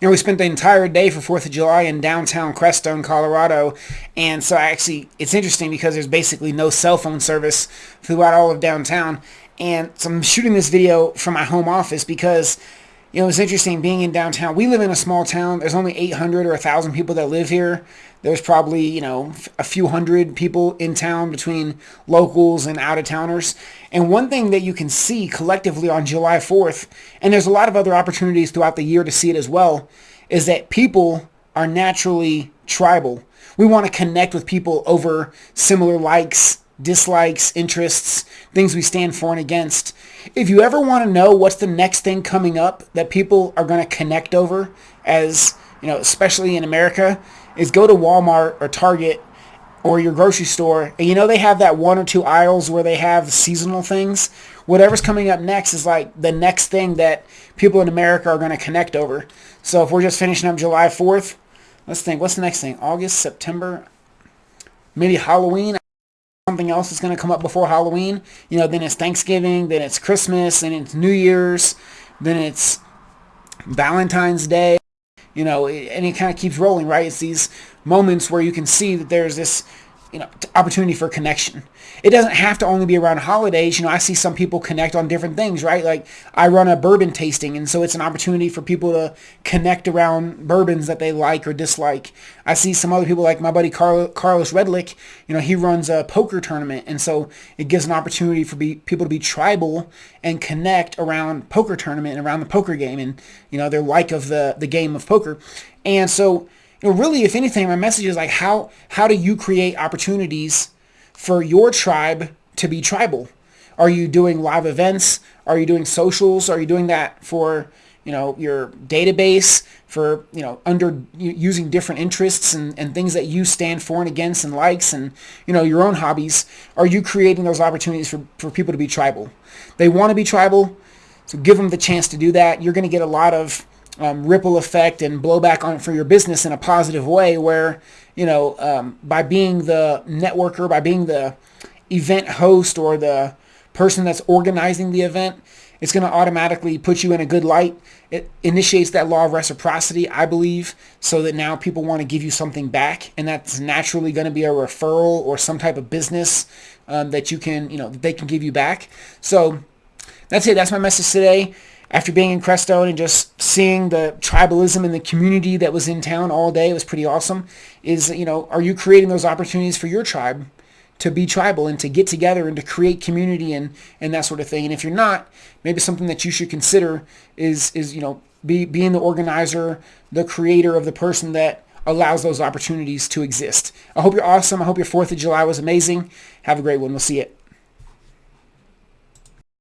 you know, we spent the entire day for 4th of July in downtown Crestone, Colorado. And so I actually, it's interesting because there's basically no cell phone service throughout all of downtown. And so I'm shooting this video from my home office because, you know, it's interesting being in downtown. We live in a small town. There's only 800 or 1,000 people that live here. There's probably, you know, a few hundred people in town between locals and out-of-towners. And one thing that you can see collectively on July 4th, and there's a lot of other opportunities throughout the year to see it as well, is that people are naturally tribal. We want to connect with people over similar likes, dislikes, interests, things we stand for and against. If you ever want to know what's the next thing coming up that people are going to connect over as, you know, especially in America, is go to Walmart or Target or your grocery store and you know they have that one or two aisles where they have seasonal things? Whatever's coming up next is like the next thing that people in america are going to connect over. So if we're just finishing up july 4th let's think what's the next thing? August september maybe halloween something else is going to come up before halloween you know then it's thanksgiving then it's christmas and it's new year's then it's valentine's day you know, and it kind of keeps rolling, right? It's these moments where you can see that there's this you know, opportunity for connection. It doesn't have to only be around holidays. You know, I see some people connect on different things, right? Like I run a bourbon tasting, and so it's an opportunity for people to connect around bourbons that they like or dislike. I see some other people like my buddy Carl, Carlos Redlick. You know, he runs a poker tournament, and so it gives an opportunity for be, people to be tribal and connect around poker tournament and around the poker game, and you know their like of the the game of poker. And so really, if anything, my message is like, how, how do you create opportunities for your tribe to be tribal? Are you doing live events? Are you doing socials? Are you doing that for, you know, your database for, you know, under using different interests and, and things that you stand for and against and likes and, you know, your own hobbies? Are you creating those opportunities for, for people to be tribal? They want to be tribal, so give them the chance to do that. You're going to get a lot of um, ripple effect and blowback on for your business in a positive way where, you know, um, by being the networker, by being the event host or the person that's organizing the event, it's going to automatically put you in a good light. It initiates that law of reciprocity, I believe, so that now people want to give you something back, and that's naturally going to be a referral or some type of business um, that you can, you know, they can give you back. So that's it. That's my message today after being in Crestone and just seeing the tribalism in the community that was in town all day, it was pretty awesome. Is, you know, are you creating those opportunities for your tribe to be tribal and to get together and to create community and, and that sort of thing? And if you're not, maybe something that you should consider is, is you know, be, being the organizer, the creator of the person that allows those opportunities to exist. I hope you're awesome. I hope your 4th of July was amazing. Have a great one. We'll see you.